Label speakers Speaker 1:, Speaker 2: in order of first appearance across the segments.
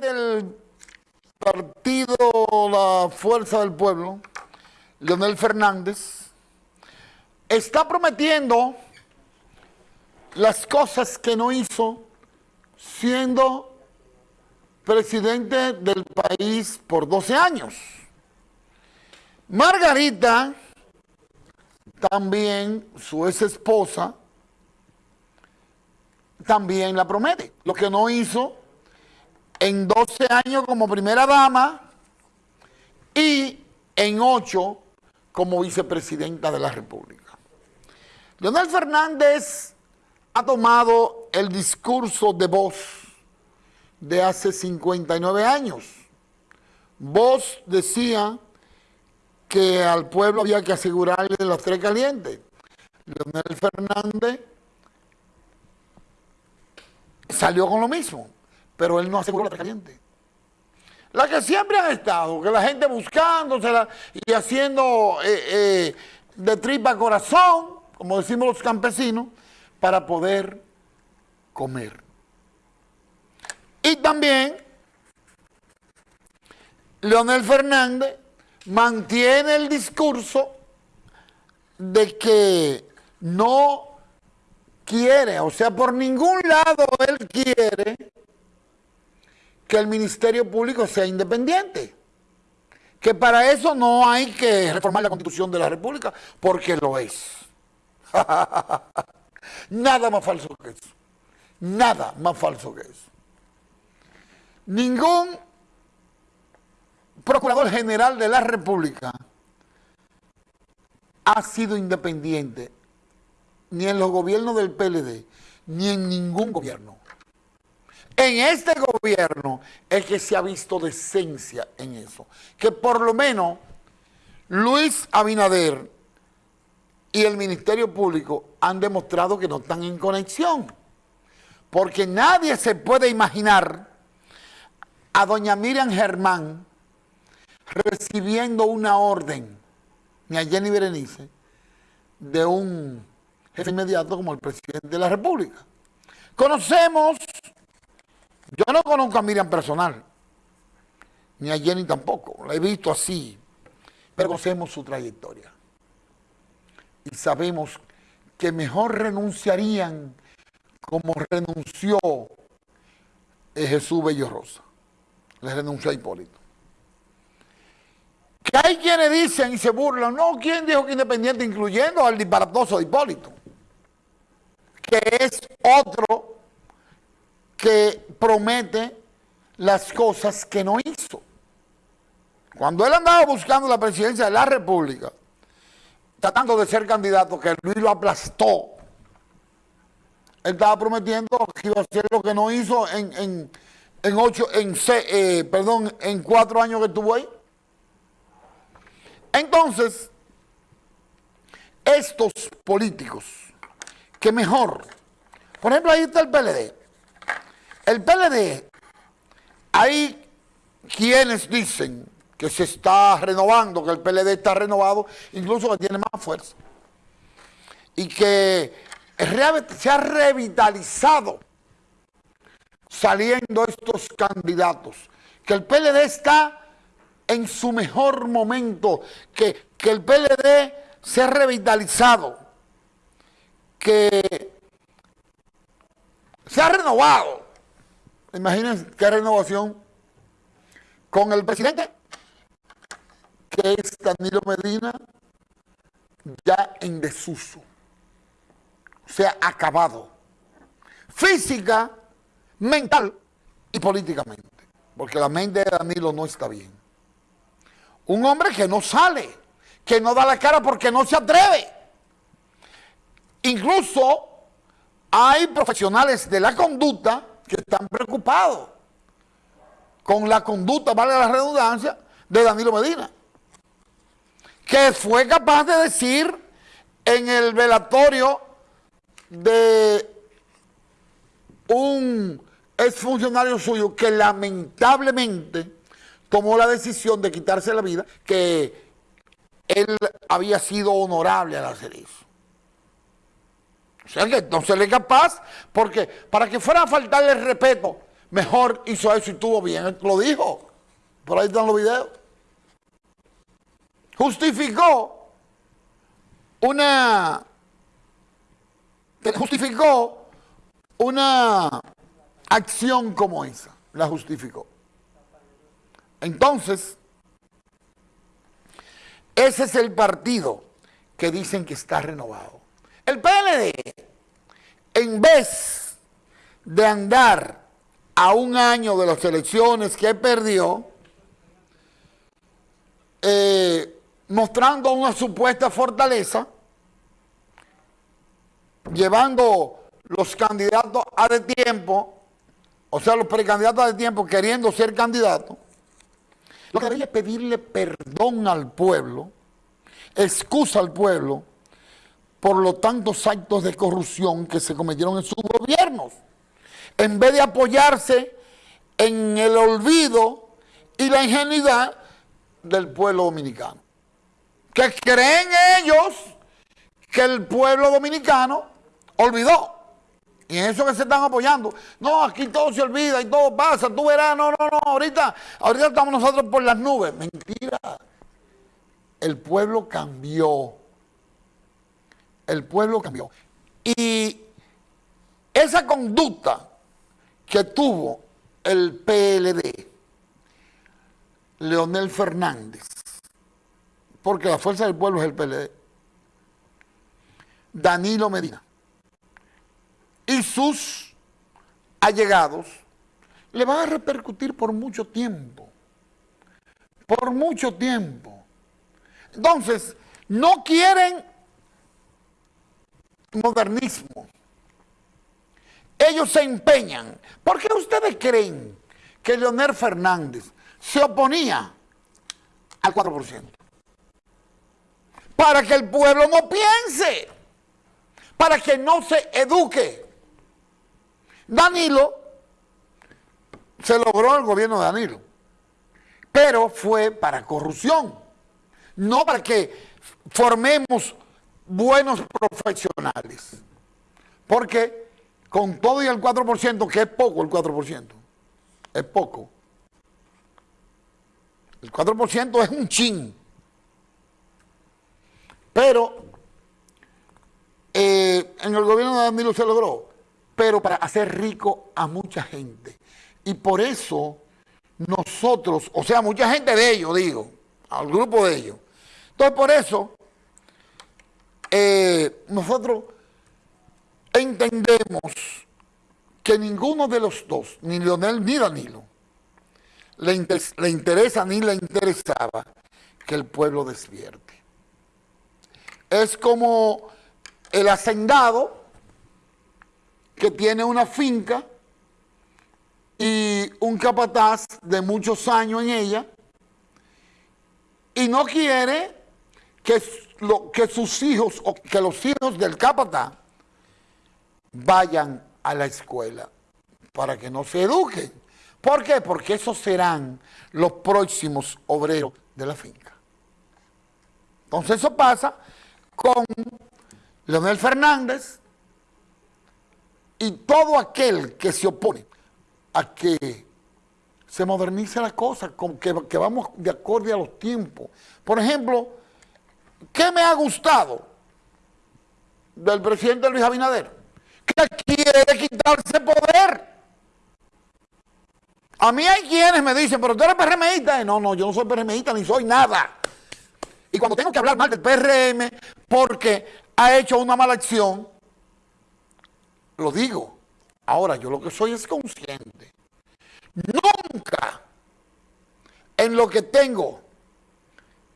Speaker 1: del partido La Fuerza del Pueblo, Leonel Fernández, está prometiendo las cosas que no hizo siendo presidente del país por 12 años. Margarita, también su ex esposa, también la promete. Lo que no hizo en 12 años como primera dama y en 8 como vicepresidenta de la República. Leonel Fernández ha tomado el discurso de voz de hace 59 años. Vos decía que al pueblo había que asegurarle los tres calientes. Leonel Fernández salió con lo mismo, pero él no aseguró la caliente. La que siempre han estado, que la gente buscándosela y haciendo eh, eh, de tripa corazón, como decimos los campesinos, para poder comer. Y también Leonel Fernández mantiene el discurso de que no quiere, o sea, por ningún lado él quiere que el Ministerio Público sea independiente. Que para eso no hay que reformar la Constitución de la República, porque lo es. Nada más falso que eso. Nada más falso que eso. Ningún procurador general de la República ha sido independiente ni en los gobiernos del PLD, ni en ningún gobierno. En este gobierno es que se ha visto decencia en eso. Que por lo menos Luis Abinader y el Ministerio Público han demostrado que no están en conexión. Porque nadie se puede imaginar a doña Miriam Germán recibiendo una orden, ni a Jenny Berenice, de un jefe inmediato como el presidente de la República. Conocemos, yo no conozco a Miriam personal, ni a Jenny tampoco, la he visto así, pero conocemos su trayectoria. Y sabemos que mejor renunciarían como renunció Jesús Bello Rosa le renunció a Hipólito. Que hay quienes dicen y se burlan, no, ¿quién dijo que independiente? Incluyendo al disparatoso de Hipólito, que es otro que promete las cosas que no hizo. Cuando él andaba buscando la presidencia de la República, tratando de ser candidato, que Luis lo aplastó, él estaba prometiendo que iba a hacer lo que no hizo en en ocho, en eh, perdón, en cuatro años que estuvo ahí. Entonces, estos políticos, que mejor, por ejemplo, ahí está el PLD. El PLD, hay quienes dicen que se está renovando, que el PLD está renovado, incluso que tiene más fuerza. Y que se ha revitalizado saliendo estos candidatos, que el PLD está en su mejor momento, que, que el PLD se ha revitalizado, que se ha renovado. Imagínense qué renovación con el presidente, que es Danilo Medina, ya en desuso, se ha acabado. Física mental y políticamente, porque la mente de Danilo no está bien. Un hombre que no sale, que no da la cara porque no se atreve. Incluso hay profesionales de la conducta que están preocupados con la conducta, vale la redundancia, de Danilo Medina, que fue capaz de decir en el velatorio de un es funcionario suyo que lamentablemente tomó la decisión de quitarse la vida, que él había sido honorable al hacer eso. O sea que no se le capaz, porque para que fuera a faltarle respeto, mejor hizo eso y estuvo bien. Lo dijo. Por ahí están los videos. Justificó una... Justificó una acción como esa. La justificó. Entonces, ese es el partido que dicen que está renovado. El PLD, en vez de andar a un año de las elecciones que perdió, eh, mostrando una supuesta fortaleza, llevando los candidatos a de tiempo, o sea, los precandidatos a de tiempo queriendo ser candidatos, lo que debería es pedirle perdón al pueblo, excusa al pueblo, por los tantos actos de corrupción que se cometieron en sus gobiernos. En vez de apoyarse en el olvido y la ingenuidad del pueblo dominicano. Que creen ellos que el pueblo dominicano olvidó. Y en eso que se están apoyando. No, aquí todo se olvida y todo pasa. Tú verás, no, no, no. Ahorita, ahorita estamos nosotros por las nubes. Mentira. El pueblo cambió. El pueblo cambió. Y esa conducta que tuvo el PLD, Leonel Fernández, porque la fuerza del pueblo es el PLD, Danilo Medina, y sus allegados le van a repercutir por mucho tiempo. Por mucho tiempo. Entonces, no quieren modernismo. Ellos se empeñan. ¿Por qué ustedes creen que Leonel Fernández se oponía al 4%? Para que el pueblo no piense, para que no se eduque. Danilo, se logró el gobierno de Danilo, pero fue para corrupción, no para que formemos buenos profesionales. Porque con todo y el 4%, que es poco el 4%, es poco. El 4% es un chin. Pero eh, en el gobierno de Danilo se logró pero para hacer rico a mucha gente. Y por eso nosotros, o sea, mucha gente de ellos, digo, al grupo de ellos. Entonces, por eso, eh, nosotros entendemos que ninguno de los dos, ni Leonel ni Danilo, le, le interesa ni le interesaba que el pueblo despierte. Es como el hacendado que tiene una finca y un capataz de muchos años en ella y no quiere que, lo, que sus hijos o que los hijos del capataz vayan a la escuela para que no se eduquen. ¿Por qué? Porque esos serán los próximos obreros de la finca. Entonces eso pasa con Leonel Fernández, y todo aquel que se opone a que se modernice la cosa, que, que vamos de acorde a los tiempos. Por ejemplo, ¿qué me ha gustado del presidente Luis Abinader? Que quiere quitarse poder. A mí hay quienes me dicen, pero tú eres PRMista. No, no, yo no soy PRMista ni soy nada. Y cuando tengo que hablar mal del PRM porque ha hecho una mala acción, lo digo. Ahora, yo lo que soy es consciente. Nunca en lo que tengo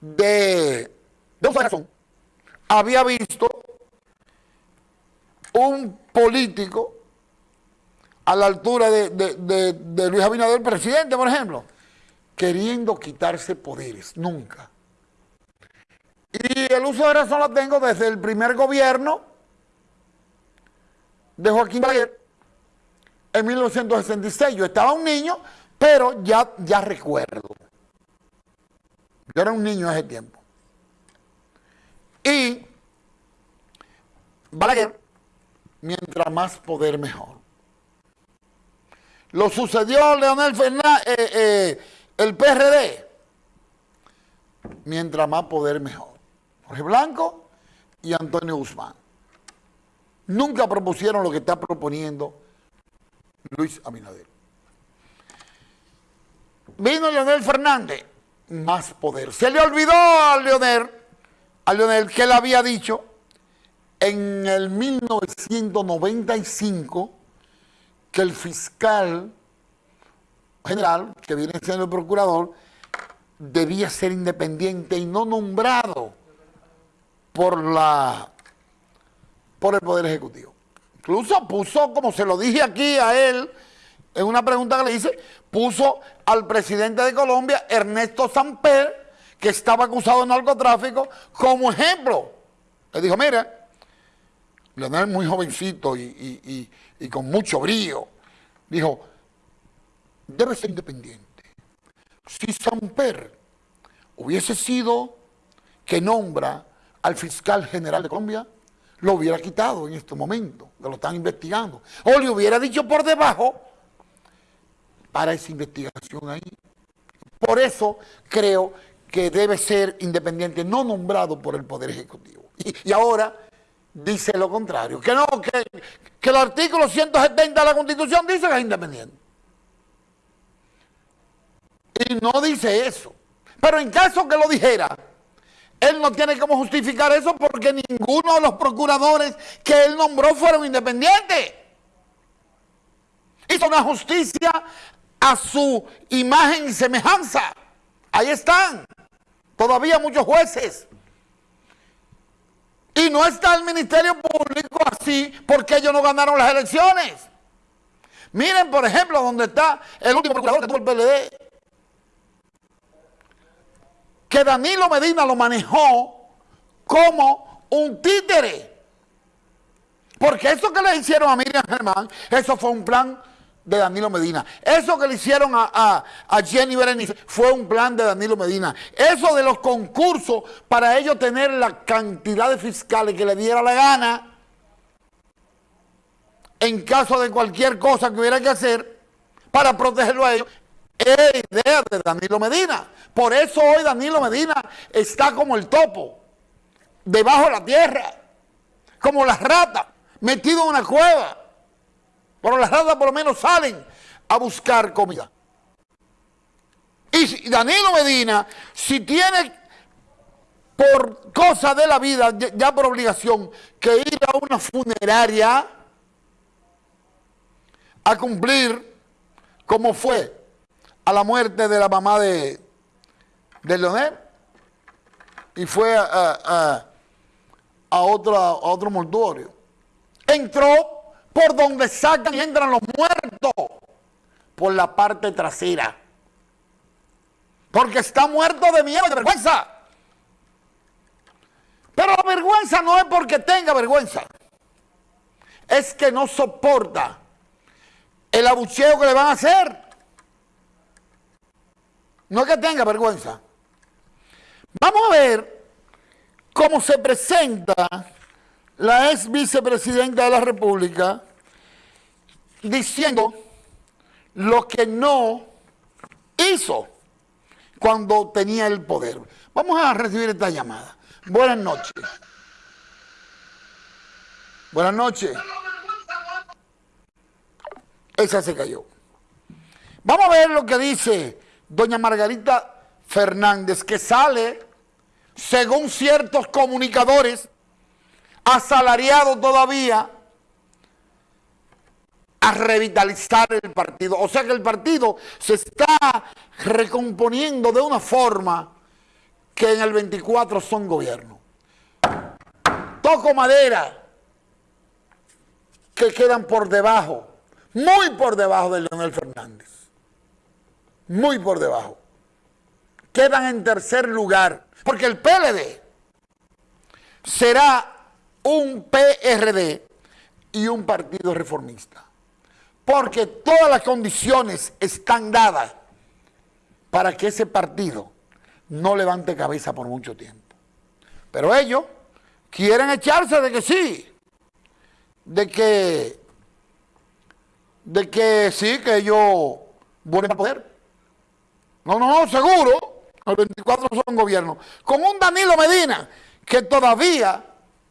Speaker 1: de, de razón había visto un político a la altura de, de, Luis Abinader, presidente, por ejemplo, queriendo quitarse poderes, nunca. Y el uso de razón lo tengo desde el primer gobierno de Joaquín Balaguer en 1966. Yo estaba un niño, pero ya, ya recuerdo. Yo era un niño ese tiempo. Y Balaguer, mientras más poder mejor. lo sucedió Leonel Fernández, eh, eh, el PRD. Mientras más poder, mejor. Jorge Blanco y Antonio Guzmán. Nunca propusieron lo que está proponiendo Luis Abinader. Vino Leonel Fernández, más poder. Se le olvidó a Leonel, a Leonel que él había dicho en el 1995 que el fiscal general, que viene siendo el procurador, debía ser independiente y no nombrado por la por el Poder Ejecutivo. Incluso puso, como se lo dije aquí a él, en una pregunta que le hice, puso al presidente de Colombia, Ernesto Samper, que estaba acusado de narcotráfico, como ejemplo. Le dijo, mira, Leonel muy jovencito y, y con mucho brío, dijo, debe ser independiente. Si Samper hubiese sido que nombra al fiscal general de Colombia, lo hubiera quitado en este momento, que lo están investigando. O le hubiera dicho por debajo para esa investigación ahí. Por eso creo que debe ser independiente, no nombrado por el Poder Ejecutivo. Y, ahora dice lo contrario, que no, que, que el artículo 170 de la Constitución dice que es independiente. Y no dice eso. Pero en caso que lo dijera, él no tiene cómo justificar eso porque ninguno de los procuradores que él nombró fueron independientes. Hizo una justicia a su imagen y semejanza. Ahí están. Todavía muchos jueces. Y no está el Ministerio Público así porque ellos no ganaron las elecciones. Miren, por ejemplo, donde está el último procurador que tuvo el PLD, que Danilo Medina lo manejó como un títere. Porque eso que le hicieron a Miriam Germán, eso fue un plan de Danilo Medina. Eso que le hicieron a, Jenny Berenice fue un plan de Danilo Medina. Eso de los concursos para ellos tener la cantidad de fiscales que le diera la gana en caso de cualquier cosa que hubiera que hacer para protegerlo a ellos, es idea de Danilo Medina. Por eso hoy Danilo Medina está como el topo, debajo de la tierra, como las ratas, metido en una cueva. Pero las ratas por lo menos salen a buscar comida. Y Danilo Medina, si tiene por cosa de la vida, ya por obligación, que ir a una funeraria a cumplir como fue a la muerte de la mamá de, de Leonel y fue a, otro mortuorio. Entró por donde sacan y entran los muertos, por la parte trasera. Porque está muerto de miedo y de vergüenza. Pero la vergüenza no es porque tenga vergüenza. Es que no soporta el abucheo que le van a hacer. No es que tenga vergüenza. Vamos a ver cómo se presenta la ex vicepresidenta de la República diciendo lo que no hizo cuando tenía el poder. Vamos a recibir esta llamada. Buenas noches. Buenas noches. Esa se cayó. Vamos a ver lo que dice doña Margarita Fernández, que sale, según ciertos comunicadores, asalariado todavía, a revitalizar el partido. O sea que el partido se está recomponiendo de una forma que en el 24 son gobierno. Toco madera que quedan por debajo, muy por debajo de Leonel Fernández muy por debajo. Quedan en tercer lugar, porque el PLD será un PRD y un partido reformista. Porque todas las condiciones están dadas para que ese partido no levante cabeza por mucho tiempo. Pero ellos quieren echarse de que sí, de que de que sí, que ellos vuelven a poder. No, no, no, seguro. El 24 son gobierno. Con un Danilo Medina, que todavía,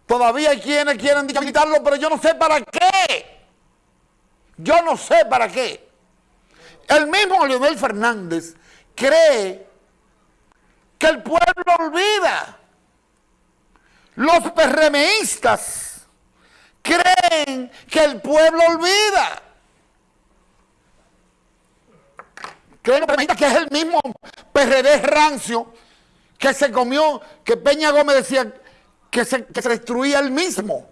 Speaker 1: todavía hay quienes quieren quitarlo, pero yo no sé para qué. Yo no sé para qué. El mismo Leonel Fernández cree que el pueblo olvida. Los PRMistas creen que el pueblo olvida. Creen que es el mismo PRD rancio que se comió, que Peña Gómez decía que se destruía el mismo.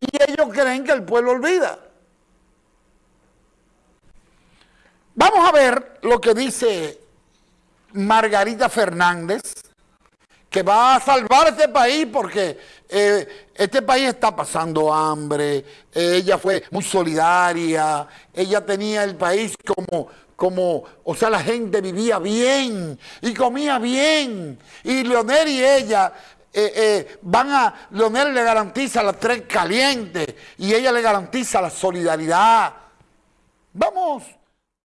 Speaker 1: Y ellos creen que el pueblo olvida. Vamos a ver lo que dice Margarita Fernández, que va a salvar este país porque eh, este país está pasando hambre, ella fue muy solidaria, ella tenía el país como, como, o sea, la gente vivía bien y comía bien, y Leonel y ella eh, eh, van a, Leonel le garantiza las tres calientes y ella le garantiza la solidaridad. Vamos